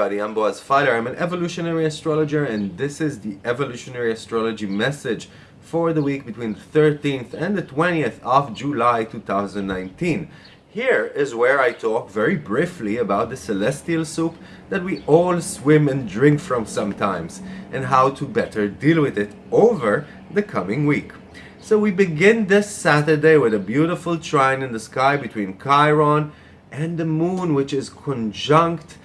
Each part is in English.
Everybody, I'm Boaz Fyler. I'm an evolutionary astrologer and this is the evolutionary astrology message for the week between the 13th and the 20th of July 2019. Here is where I talk very briefly about the celestial soup that we all swim and drink from sometimes and how to better deal with it over the coming week. So we begin this Saturday with a beautiful trine in the sky between Chiron and the moon which is conjunct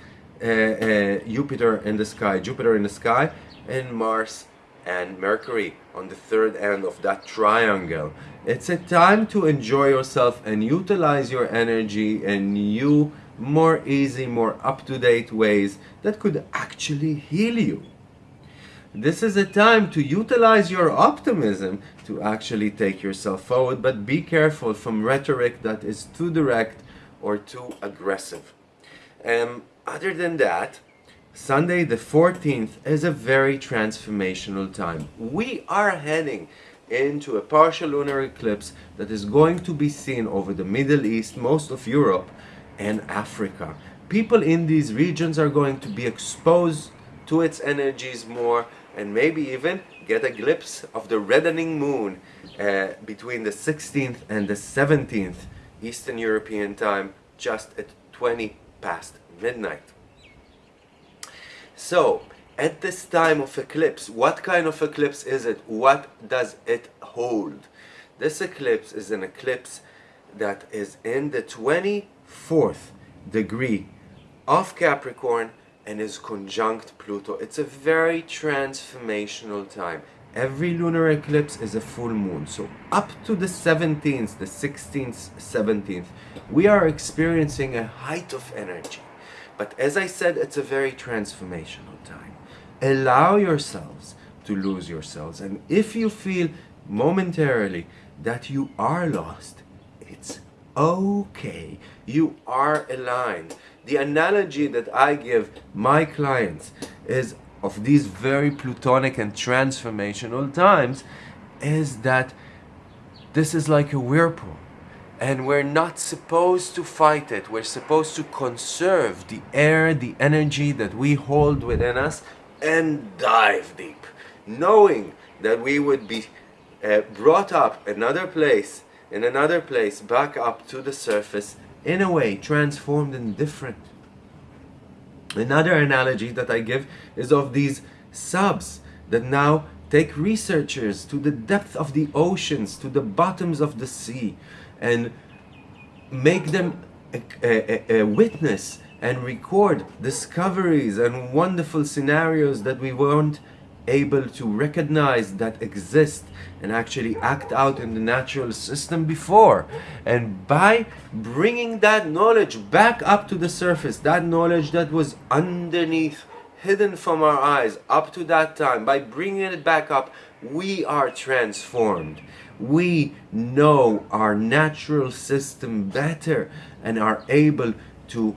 Uh, uh, Jupiter in the sky, Jupiter in the sky and Mars and Mercury on the third end of that triangle. It's a time to enjoy yourself and utilize your energy in new, more easy, more up-to-date ways that could actually heal you. This is a time to utilize your optimism to actually take yourself forward, but be careful from rhetoric that is too direct or too aggressive. Um, other than that, Sunday the 14th is a very transformational time. We are heading into a partial lunar eclipse that is going to be seen over the Middle East, most of Europe and Africa. People in these regions are going to be exposed to its energies more and maybe even get a glimpse of the reddening moon uh, between the 16th and the 17th Eastern European time just at 20 past midnight. So, at this time of eclipse, what kind of eclipse is it? What does it hold? This eclipse is an eclipse that is in the 24th degree of Capricorn and is conjunct Pluto. It's a very transformational time. Every lunar eclipse is a full moon. So up to the 17th, the 16th, 17th, we are experiencing a height of energy. But as I said, it's a very transformational time. Allow yourselves to lose yourselves. And if you feel momentarily that you are lost, it's okay. You are aligned. The analogy that I give my clients is of these very plutonic and transformational times is that this is like a whirlpool and we're not supposed to fight it. We're supposed to conserve the air, the energy that we hold within us and dive deep, knowing that we would be uh, brought up another place, in another place, back up to the surface, in a way transformed and different. Another analogy that I give is of these subs that now take researchers to the depth of the oceans, to the bottoms of the sea, and make them a, a, a, witness and record discoveries and wonderful scenarios that we weren't able to recognize that exist and actually act out in the natural system before and by bringing that knowledge back up to the surface that knowledge that was underneath hidden from our eyes up to that time by bringing it back up we are transformed we know our natural system better and are able to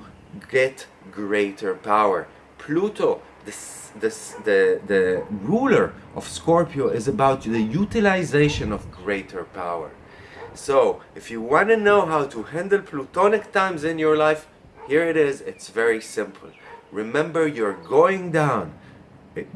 get greater power. Pluto, this, this, the, the ruler of Scorpio, is about the utilization of greater power. So, if you want to know how to handle plutonic times in your life, here it is. It's very simple. Remember, you're going down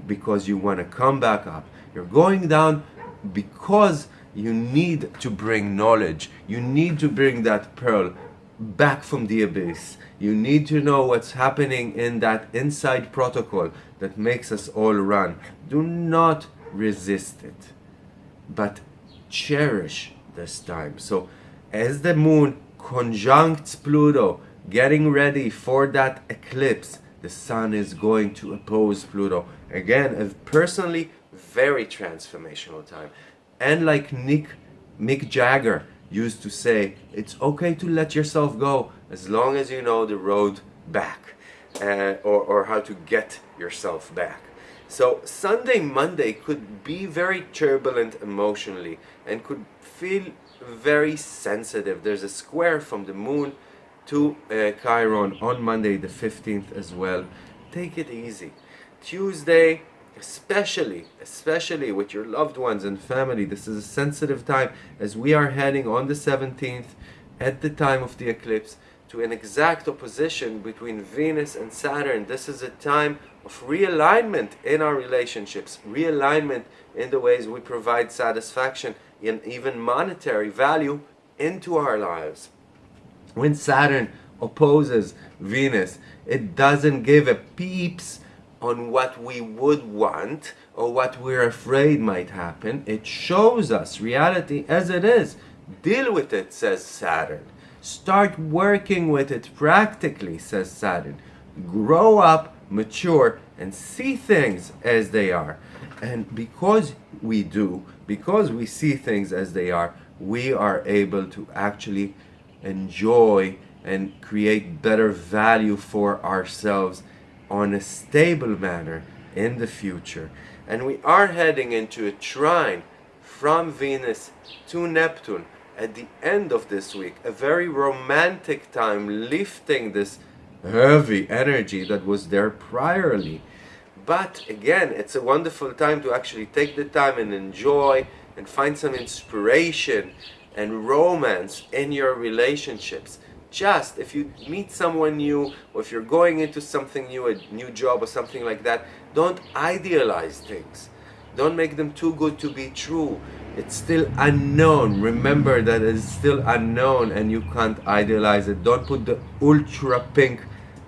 because you want to come back up. You're going down because you need to bring knowledge. You need to bring that pearl back from the abyss. You need to know what's happening in that inside protocol that makes us all run. Do not resist it, but cherish this time. So as the moon conjuncts Pluto, getting ready for that eclipse, the sun is going to oppose Pluto. Again, a personally very transformational time. And like Nick, Mick Jagger used to say, it's okay to let yourself go as long as you know the road back uh, or, or how to get yourself back. So Sunday, Monday could be very turbulent emotionally and could feel very sensitive. There's a square from the moon to uh, Chiron on Monday the 15th as well. Take it easy. Tuesday, especially especially with your loved ones and family this is a sensitive time as we are heading on the 17th at the time of the eclipse to an exact opposition between Venus and Saturn. This is a time of realignment in our relationships, realignment in the ways we provide satisfaction and even monetary value into our lives. When Saturn opposes Venus, it doesn't give a peeps on what we would want or what we're afraid might happen. It shows us reality as it is. Deal with it, says Saturn. Start working with it practically, says Saturn. Grow up, mature, and see things as they are. And because we do, because we see things as they are, we are able to actually enjoy and create better value for ourselves on a stable manner in the future. And we are heading into a trine from Venus to Neptune at the end of this week. A very romantic time lifting this heavy energy that was there priorly. But again, it's a wonderful time to actually take the time and enjoy and find some inspiration and romance in your relationships. Just if you meet someone new or if you're going into something new, a new job or something like that, don't idealize things. Don't make them too good to be true. It's still unknown. Remember that it's still unknown and you can't idealize it. Don't put the ultra pink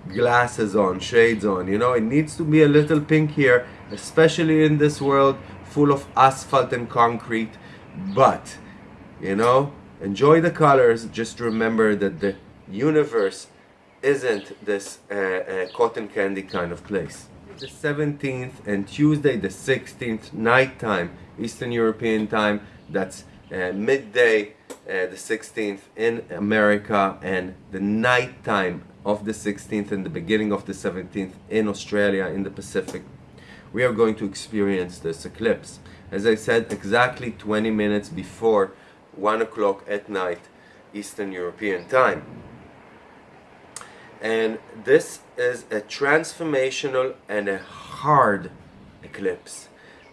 glasses on, shades on. You know, it needs to be a little pink here, especially in this world full of asphalt and concrete. But, you know, enjoy the colors. Just remember that the universe isn't this uh, uh, cotton candy kind of place. The 17th and Tuesday the 16th nighttime Eastern European time that's uh, midday uh, the 16th in America and the night time of the 16th and the beginning of the 17th in Australia in the Pacific. We are going to experience this eclipse. As I said exactly 20 minutes before 1 o'clock at night Eastern European time and this is a transformational and a hard eclipse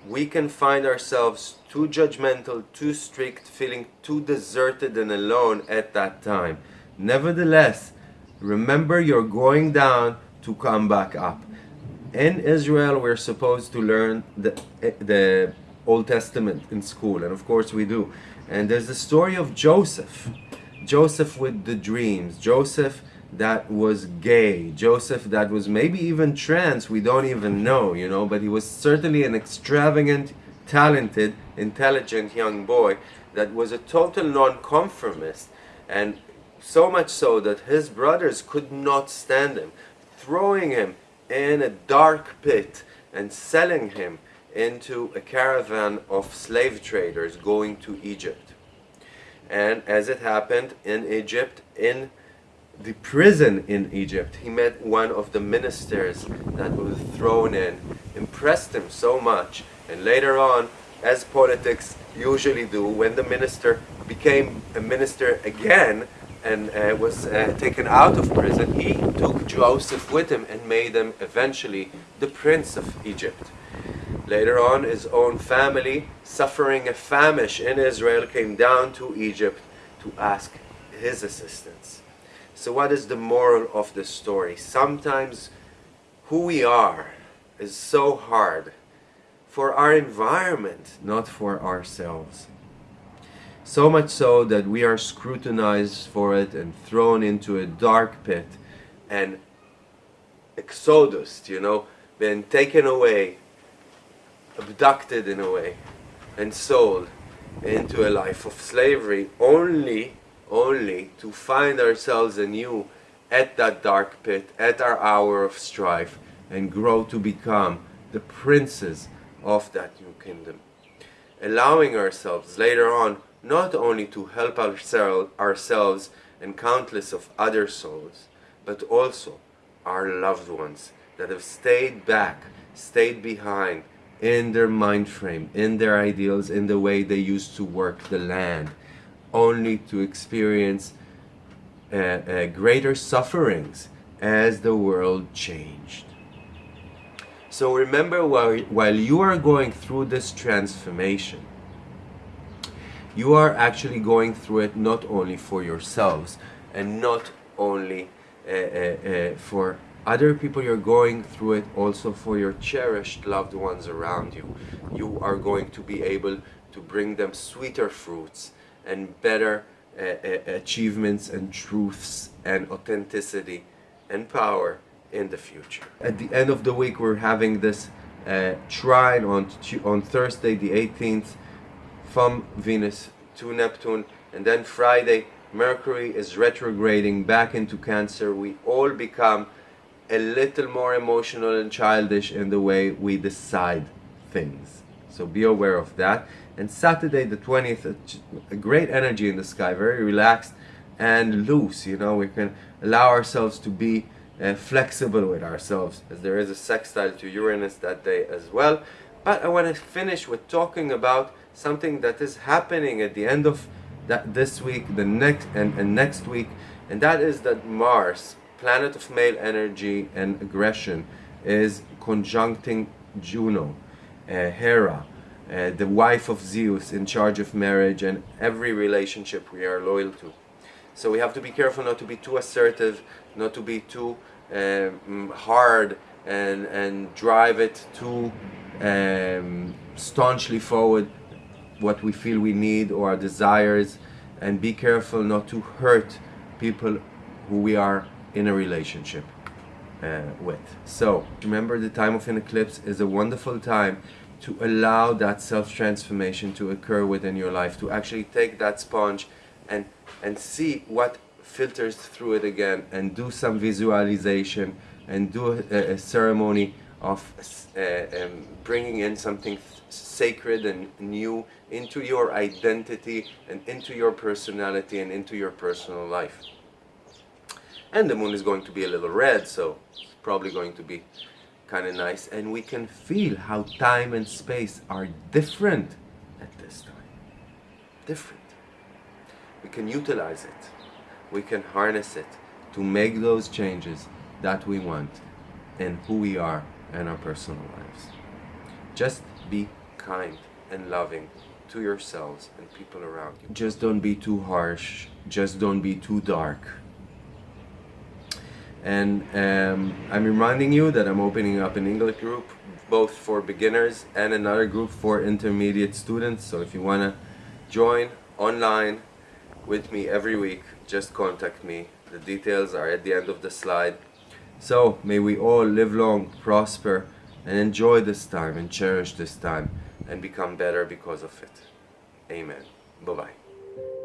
we can find ourselves too judgmental, too strict, feeling too deserted and alone at that time. Nevertheless, remember you're going down to come back up. In Israel, we're supposed to learn the, the Old Testament in school, and of course we do. And there's the story of Joseph. Joseph with the dreams. Joseph that was gay, Joseph that was maybe even trans, we don't even know, you know, but he was certainly an extravagant, talented, intelligent young boy that was a total nonconformist and so much so that his brothers could not stand him, throwing him in a dark pit and selling him into a caravan of slave traders going to Egypt. And as it happened in Egypt, in the prison in Egypt, he met one of the ministers that was thrown in, impressed him so much, and later on, as politics usually do, when the minister became a minister again and uh, was uh, taken out of prison, he took Joseph with him and made him eventually the prince of Egypt. Later on, his own family, suffering a famish in Israel, came down to Egypt to ask his assistance. So what is the moral of the story? Sometimes who we are is so hard for our environment, not for ourselves. So much so that we are scrutinized for it and thrown into a dark pit and exodus, you know, been taken away, abducted in a way, and sold into a life of slavery only only to find ourselves anew at that dark pit, at our hour of strife, and grow to become the princes of that new kingdom. Allowing ourselves later on not only to help ourselves and countless of other souls, but also our loved ones that have stayed back, stayed behind in their mind frame, in their ideals, in the way they used to work the land, only to experience uh, uh, greater sufferings as the world changed. So remember while, while you are going through this transformation, you are actually going through it not only for yourselves and not only uh, uh, uh, for other people you're going through it also for your cherished loved ones around you you are going to be able to bring them sweeter fruits and better uh, uh, achievements and truths and authenticity and power in the future at the end of the week we're having this uh, trine on on Thursday the 18th from Venus to Neptune and then Friday Mercury is retrograding back into Cancer we all become a little more emotional and childish in the way we decide things. So be aware of that. And Saturday the 20th, a great energy in the sky, very relaxed and loose. You know, we can allow ourselves to be uh, flexible with ourselves as there is a sextile to Uranus that day as well. But I want to finish with talking about something that is happening at the end of that this week, the next and, and next week, and that is that Mars planet of male energy and aggression is conjuncting Juno, uh, Hera, uh, the wife of Zeus in charge of marriage and every relationship we are loyal to. So we have to be careful not to be too assertive, not to be too um, hard and, and drive it too um, staunchly forward what we feel we need or our desires and be careful not to hurt people who we are in a relationship uh, with. So remember the time of an eclipse is a wonderful time to allow that self-transformation to occur within your life, to actually take that sponge and, and see what filters through it again and do some visualization and do a, a ceremony of uh, um, bringing in something sacred and new into your identity and into your personality and into your personal life. And the moon is going to be a little red so it's probably going to be kind of nice and we can feel how time and space are different at this time. Different. We can utilize it. We can harness it to make those changes that we want in who we are and our personal lives. Just be kind and loving to yourselves and people around you. Just don't be too harsh. Just don't be too dark and um, I'm reminding you that I'm opening up an English group both for beginners and another group for intermediate students. So if you want to join online with me every week just contact me. The details are at the end of the slide. So may we all live long prosper and enjoy this time and cherish this time and become better because of it. Amen. Bye bye